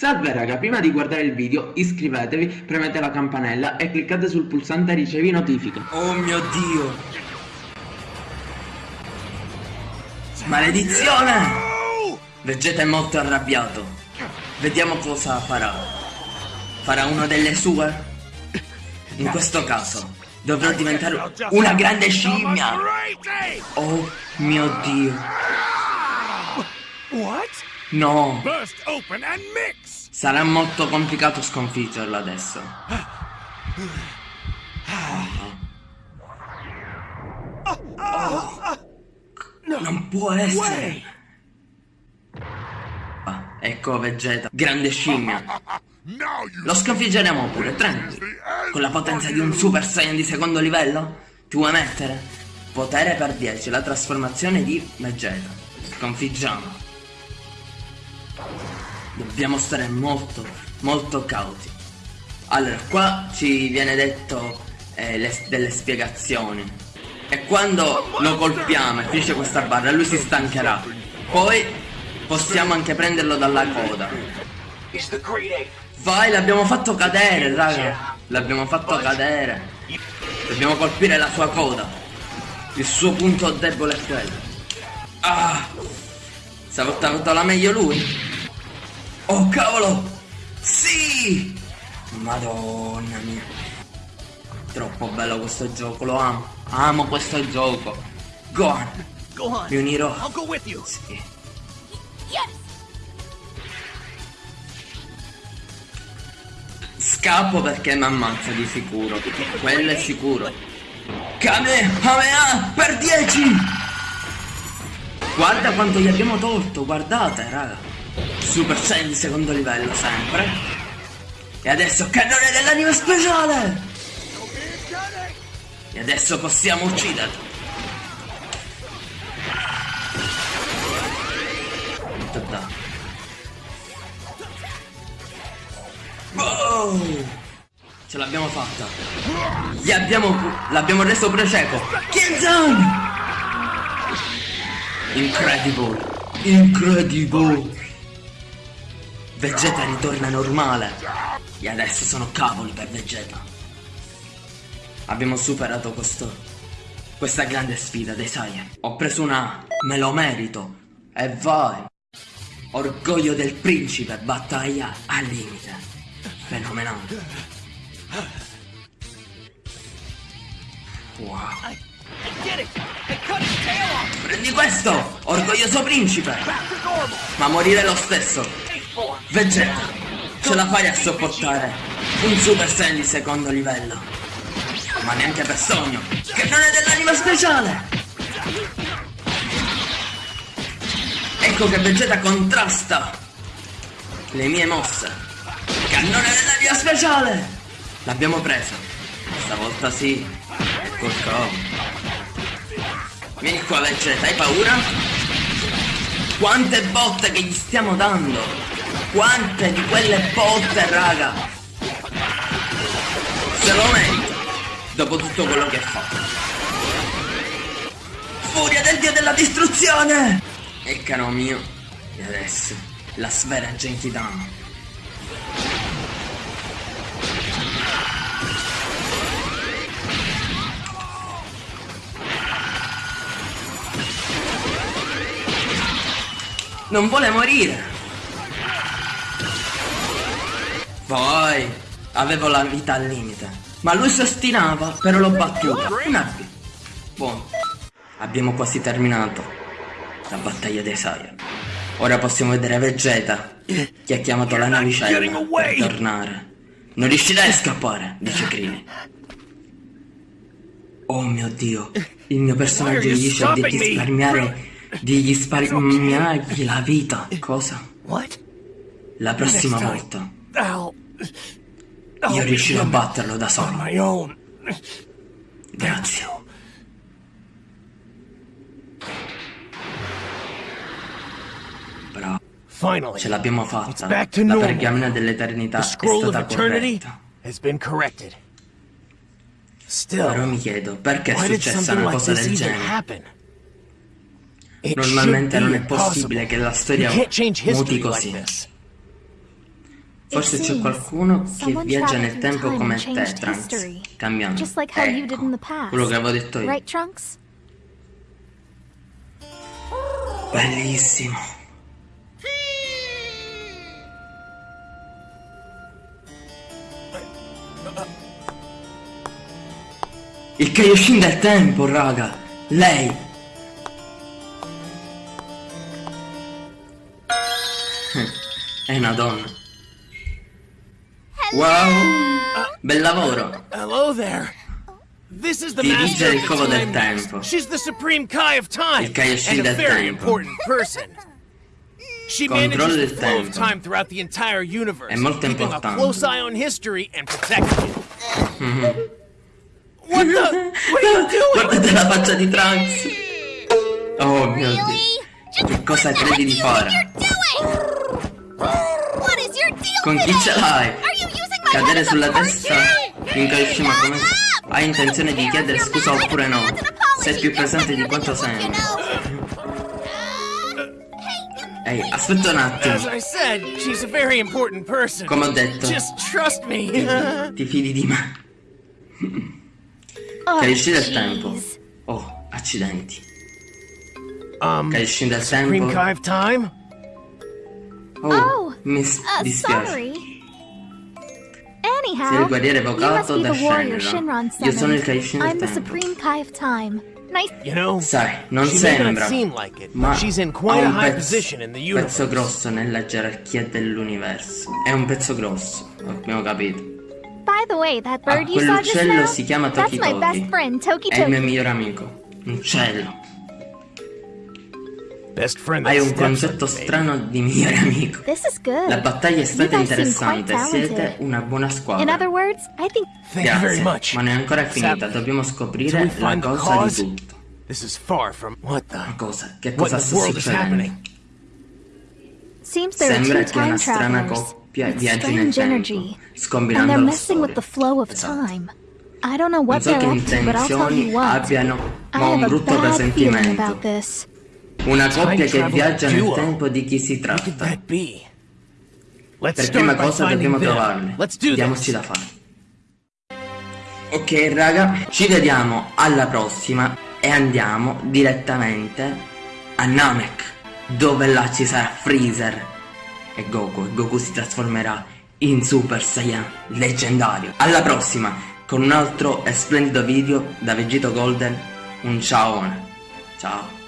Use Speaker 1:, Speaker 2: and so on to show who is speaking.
Speaker 1: Salve raga, prima di guardare il video iscrivetevi, premete la campanella e cliccate sul pulsante ricevi notifiche.
Speaker 2: Oh mio dio! Maledizione! Vegeta è molto arrabbiato. Vediamo cosa farà. Farà una delle sue? In questo caso, dovrò diventare una grande scimmia! Oh mio dio!
Speaker 3: What?
Speaker 2: No! Sarà molto complicato sconfiggerlo adesso. Oh. Non può essere! Ah, ecco Vegeta, grande scimmia. Lo sconfiggeremo pure, tranquillo. Con la potenza di un Super Saiyan di secondo livello? Ti vuoi mettere? Potere per 10, la trasformazione di Vegeta. Sconfiggiamo. Dobbiamo stare molto, molto cauti. Allora, qua ci viene detto eh, le- delle spiegazioni. E quando lo colpiamo e finisce questa barra, lui si stancherà. Poi possiamo anche prenderlo dalla coda. Vai, l'abbiamo fatto cadere, raga. L'abbiamo fatto cadere. Dobbiamo colpire la sua coda. Il suo punto debole è quello. Ah! Stavolta ha avuto la meglio lui. Oh cavolo! Sì! Madonna mia. Troppo bello questo gioco, lo amo. Amo questo gioco. Gohan,
Speaker 3: go on.
Speaker 2: mi unirò.
Speaker 3: I'll go with you.
Speaker 2: Sì. Scappo perché mi ammazza di sicuro. Quello è sicuro. Kamehameha per 10! Guarda quanto gli abbiamo tolto, guardate, raga. Super Saiyan di secondo livello sempre. E adesso cannone dell'anima speciale! E adesso possiamo ucciderlo. Oh! Ce l'abbiamo fatta. Gli abbiamo... L'abbiamo reso pure cieco. Kenzan! Incredible. Incredible. Vegeta ritorna normale. E adesso sono cavoli per Vegeta. Abbiamo superato questo... Questa grande sfida dei Saiyan. Ho preso una A. Me lo merito. E vai. Orgoglio del principe, battaglia al limite. Fenomenale. Wow. Prendi questo, orgoglioso principe. Ma morire lo stesso. Vegeta, ce la fai a sopportare un Super Saiyan di secondo livello. Ma neanche per sogno, che non è dell'anima speciale. Ecco che Vegeta contrasta le mie mosse. Cannone dell'anima speciale. L'abbiamo presa. Stavolta sì. Covo. Vieni qua Vegeta, hai paura? Quante botte che gli stiamo dando! Quante di quelle botte, raga! Se lo merita! Dopo tutto quello che ha fatto. Furia del dio della distruzione! E caro mio, e adesso la sfera Genkidama. Non vuole morire. Poi avevo la vita al limite. Ma lui si ostinava, però l'ho battuta. Una B. Buono. Abbiamo quasi terminato la battaglia dei Saiyan. Ora possiamo vedere Vegeta che ha chiamato la navicella per tornare. Non riuscirai a scappare, dice Krillin. Oh mio dio, il mio personaggio gli dice di risparmiare di risparmiargli la vita. Cosa?
Speaker 3: What?
Speaker 2: La prossima volta. Io riuscirò a batterlo da solo. Grazie. Bravo, ce l'abbiamo fatta. La pergamena dell'eternità è stata corretta. Però mi chiedo, perché è successa una cosa del genere? Normalmente non è possibile che la storia muti così. Forse c'è qualcuno che viaggia nel tempo come te, Trunks, cambiando. Ecco, quello che avevo detto io. Bellissimo. Il Kaioshin del tempo, raga. Lei. È una donna. Wow. Bel lavoro.
Speaker 3: Hello there. This is the
Speaker 2: Dirige
Speaker 3: master
Speaker 2: il
Speaker 3: of
Speaker 2: covo
Speaker 3: the
Speaker 2: del
Speaker 3: time
Speaker 2: tempo.
Speaker 3: She's the supreme Kai of time
Speaker 2: Il Kaioshin
Speaker 3: and a very
Speaker 2: tempo.
Speaker 3: important person. She
Speaker 2: Controllo
Speaker 3: manages the flow of time throughout the entire universe,
Speaker 2: È molto
Speaker 3: keeping a close eye on history and protecting it. Mm-hmm. what the? What are you doing?
Speaker 2: Guardate la faccia di Trunks. Oh mio dio. Che cosa credi di fare?
Speaker 4: What is your deal
Speaker 2: Con chi ce l'hai? Cadere sulla testa di un Kaioshin ma come... Hai intenzione di chiedere scusa oppure no? Sei più presente di quanto sembri. Ehi, aspetta un attimo. Come ho detto. Ti fidi di me?
Speaker 5: Oh,
Speaker 2: Kaioshin del tempo. Oh, accidenti.
Speaker 3: um,
Speaker 2: del
Speaker 3: Supreme
Speaker 2: tempo. Oh,
Speaker 5: Oh,
Speaker 2: mi
Speaker 5: Uh,
Speaker 2: dispiace.
Speaker 5: You must
Speaker 2: evocato
Speaker 5: be
Speaker 2: da
Speaker 5: the warrior
Speaker 2: Shenron.
Speaker 5: Shinron
Speaker 2: Io sono il
Speaker 5: summoned.
Speaker 2: Kaioshin del
Speaker 5: I'm the
Speaker 2: tempo.
Speaker 5: supreme Kai of time. Nice.
Speaker 3: You know,
Speaker 2: Sai, non
Speaker 3: she may
Speaker 2: sembra,
Speaker 3: not seem like it,
Speaker 2: ma
Speaker 3: but she's in quite
Speaker 2: ha
Speaker 3: a
Speaker 2: un
Speaker 3: high
Speaker 2: pezzo-
Speaker 3: position in the
Speaker 2: pezzo grosso nella gerarchia dell'universo. È un pezzo grosso, abbiamo capito.
Speaker 5: By the way, that
Speaker 2: Ah,
Speaker 5: bird you saw just
Speaker 2: quell'uccello
Speaker 5: now,
Speaker 2: si chiama
Speaker 5: that's
Speaker 2: Toki
Speaker 5: my best
Speaker 2: Toki.
Speaker 5: friend, Toki
Speaker 2: È il mio migliore amico. Un uccello. Hai un concetto strano di migliore amico.
Speaker 5: This is good.
Speaker 2: La battaglia è stata
Speaker 5: You guys seem
Speaker 2: interessante,
Speaker 5: quite
Speaker 2: siete
Speaker 5: talented.
Speaker 2: una buona
Speaker 5: In
Speaker 2: squadra.
Speaker 5: other words, I think
Speaker 3: Thank you very
Speaker 2: Grazie,
Speaker 3: much.
Speaker 2: ma non è ancora finita, dobbiamo scoprire
Speaker 3: we
Speaker 2: la causa di tutto.
Speaker 3: this is far from what the
Speaker 2: Cosa? Che cosa sta
Speaker 3: world is
Speaker 2: succedendo?
Speaker 3: happening.
Speaker 5: seems there are
Speaker 2: Sembra che una
Speaker 5: time
Speaker 2: strana
Speaker 5: travelers
Speaker 2: coppia
Speaker 5: with
Speaker 2: viaggi nel
Speaker 5: strange
Speaker 2: tempo,
Speaker 5: energy, and
Speaker 2: scombinando
Speaker 5: they're
Speaker 2: la
Speaker 5: messing with
Speaker 2: storia.
Speaker 5: the flow of
Speaker 2: Esatto.
Speaker 5: time. I don't know
Speaker 2: Non
Speaker 5: what
Speaker 2: so
Speaker 5: they're
Speaker 2: che
Speaker 5: up to, but I'll tell
Speaker 2: intenzioni
Speaker 5: you what.
Speaker 2: abbiano,
Speaker 5: I
Speaker 2: ma ho un
Speaker 5: have a
Speaker 2: brutto
Speaker 5: bad feeling
Speaker 2: presentimento. Una coppia che viaggia nel tempo di chi si tratta. Per prima cosa dobbiamo
Speaker 3: do
Speaker 2: Diamoci da fare. Ok raga, ci vediamo alla prossima e andiamo direttamente a Namek, dove là ci sarà Freezer e Goku e Goku si trasformerà in Super Saiyan leggendario. Alla prossima con un altro e splendido video da Vegito Golden. Un ciao. Ciao.